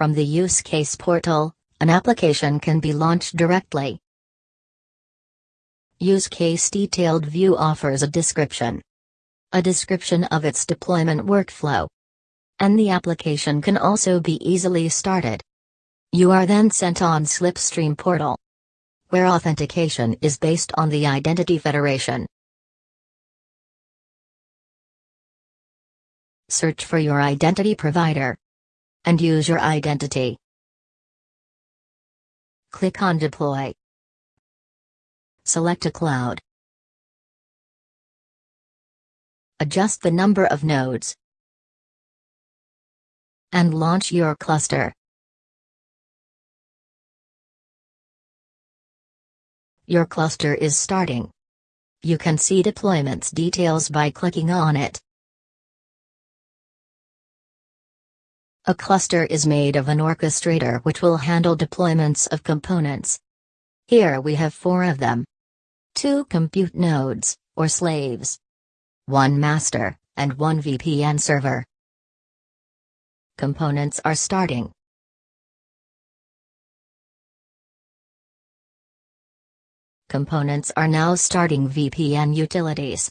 From the use case portal, an application can be launched directly. Use case detailed view offers a description. A description of its deployment workflow. And the application can also be easily started. You are then sent on Slipstream portal. Where authentication is based on the Identity Federation. Search for your identity provider. And use your identity. Click on Deploy. Select a cloud. Adjust the number of nodes. And launch your cluster. Your cluster is starting. You can see deployments details by clicking on it. A cluster is made of an orchestrator which will handle deployments of components. Here we have four of them. Two compute nodes, or slaves. One master, and one VPN server. Components are starting. Components are now starting VPN utilities.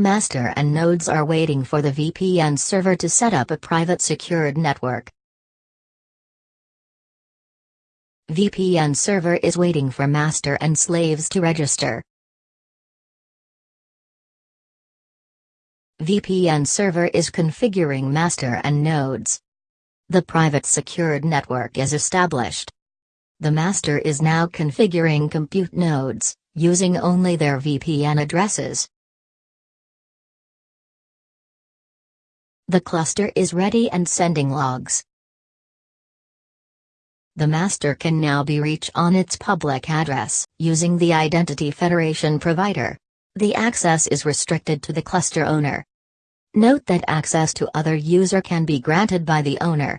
Master and nodes are waiting for the VPN server to set up a private secured network. VPN server is waiting for master and slaves to register. VPN server is configuring master and nodes. The private secured network is established. The master is now configuring compute nodes, using only their VPN addresses. The cluster is ready and sending logs. The master can now be reached on its public address, using the Identity Federation provider. The access is restricted to the cluster owner. Note that access to other user can be granted by the owner.